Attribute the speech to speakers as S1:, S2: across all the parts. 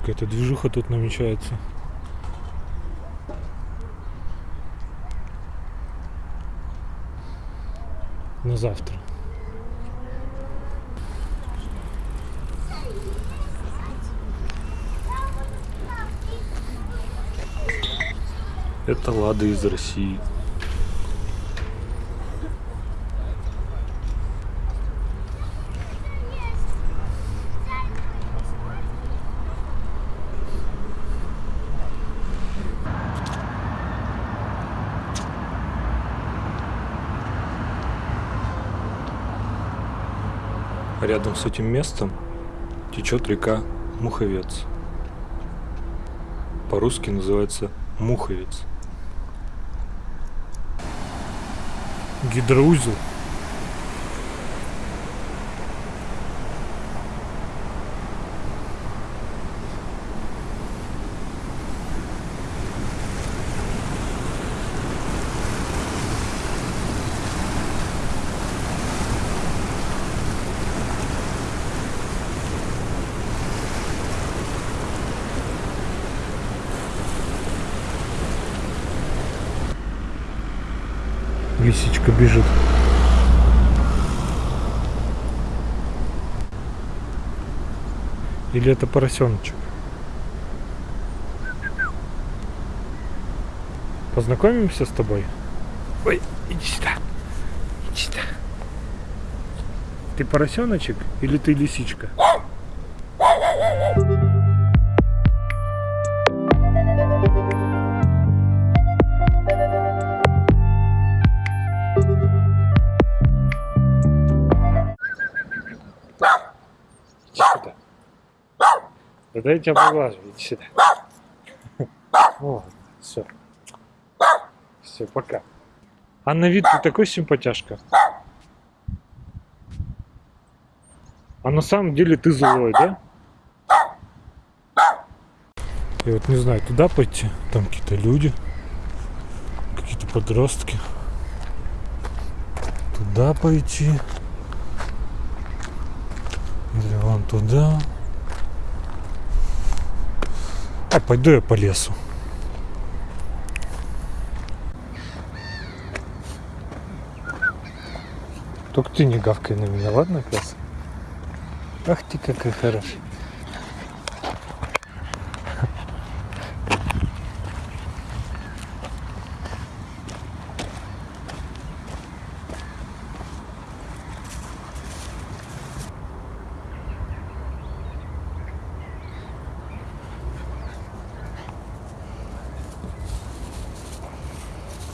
S1: Какая-то движуха тут намечается. На завтра. Это Лада из России. Рядом с этим местом течет река Муховец. По-русски называется Муховец. Гидроузел. Лисичка бежит. Или это поросеночек? Познакомимся с тобой? Ой, иди сюда. Иди сюда. Ты поросеночек или ты лисичка? Да дай я тебя поглажу, иди сюда. Вот, все. Все, пока. А на вид ты такой симпатяшка. А на самом деле ты злой, да? Я вот не знаю, туда пойти. Там какие-то люди. Какие-то подростки. Туда пойти. Или вон туда. А, пойду я по лесу. Только ты не гавкай на меня, ладно, пес? Ах ты какой хороший.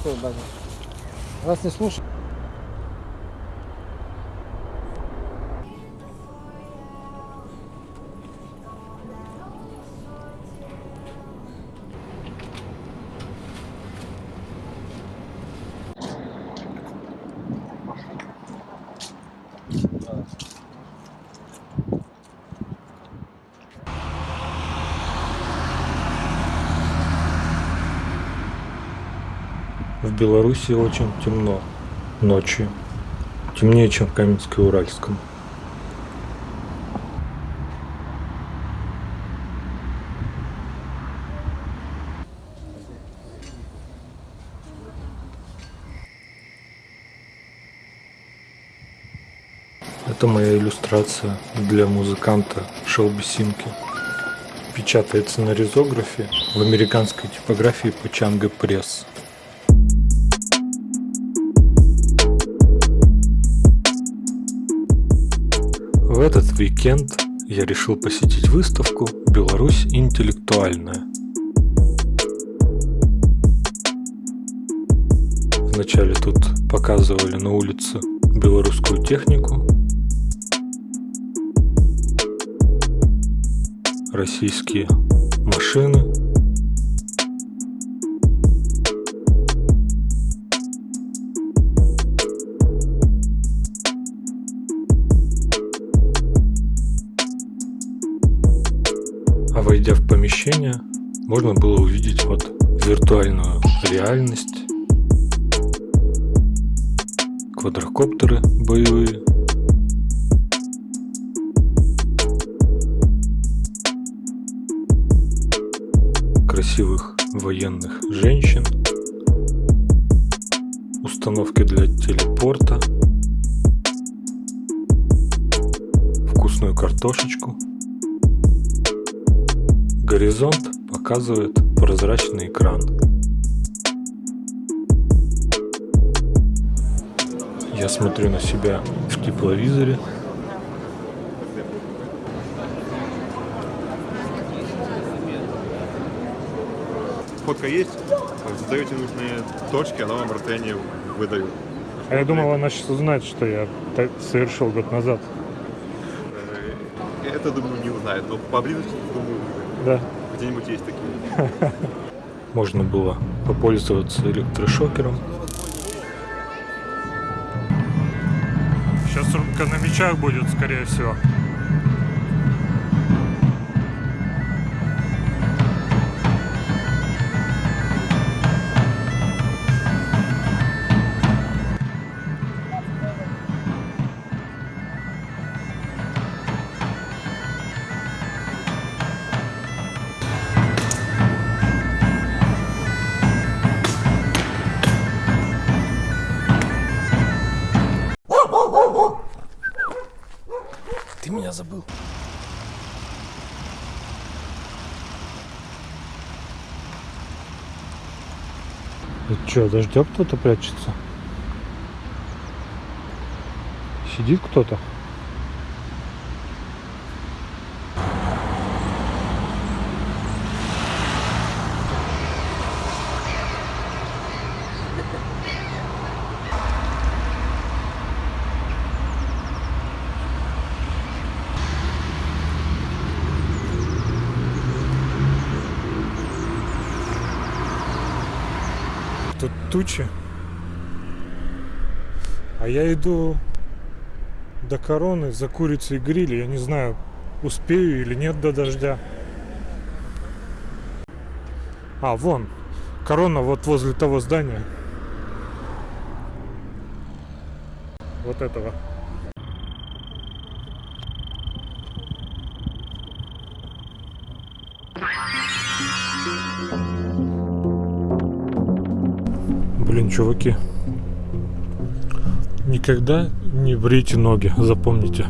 S2: Что, Даня? Вас не слушаю.
S1: В Беларуси очень темно ночью. Темнее, чем в Каменске-Уральском. Это моя иллюстрация для музыканта Шелби Симки. Печатается на ризографе в американской типографии Пачанга Пресс. В этот уикенд я решил посетить выставку «Беларусь интеллектуальная». Вначале тут показывали на улице белорусскую технику, российские машины, помещение, можно было увидеть вот виртуальную реальность, квадрокоптеры боевые,
S3: красивых военных женщин, установки для телепорта, вкусную картошечку. Горизонт показывает прозрачный экран. Я смотрю на себя в тепловизоре.
S4: Фотка есть, задаете нужные точки, она вам расстояние выдает.
S1: А я думал, она сейчас узнает, что я так совершил год назад.
S4: Э, Это, думаю, не узнает, но поблизости, думаю,
S1: Да.
S4: где-нибудь есть такие.
S3: Можно было попользоваться электрошокером.
S1: Сейчас рубка на мечах будет, скорее всего.
S3: Забыл.
S1: Это что, дождем кто-то прячется? Сидит кто-то? Тут тучи. А я иду до короны за курицей гриль. Я не знаю, успею или нет до дождя. А, вон. Корона вот возле того здания. Вот этого. Блин, чуваки. Никогда не брейте ноги, запомните.